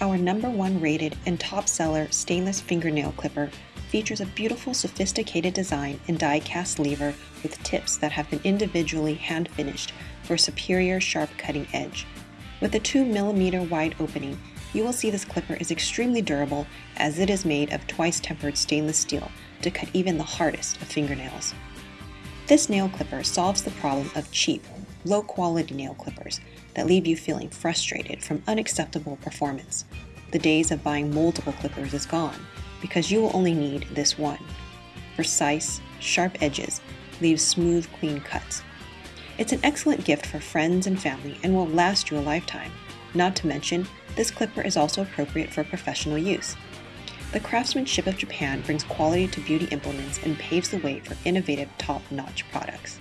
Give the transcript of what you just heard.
number one rated and top seller stainless fingernail clipper features a beautiful sophisticated design and die cast lever with tips that have been individually hand finished for a superior sharp cutting edge. With a 2mm wide opening, you will see this clipper is extremely durable as it is made of twice tempered stainless steel to cut even the hardest of fingernails. This nail clipper solves the problem of cheap, low quality nail clippers that leave you feeling frustrated from unacceptable performance. The days of buying multiple clippers is gone because you will only need this one. Precise, sharp edges leave smooth, clean cuts. It's an excellent gift for friends and family and will last you a lifetime. Not to mention, this clipper is also appropriate for professional use. The craftsmanship of Japan brings quality to beauty implements and paves the way for innovative top-notch products.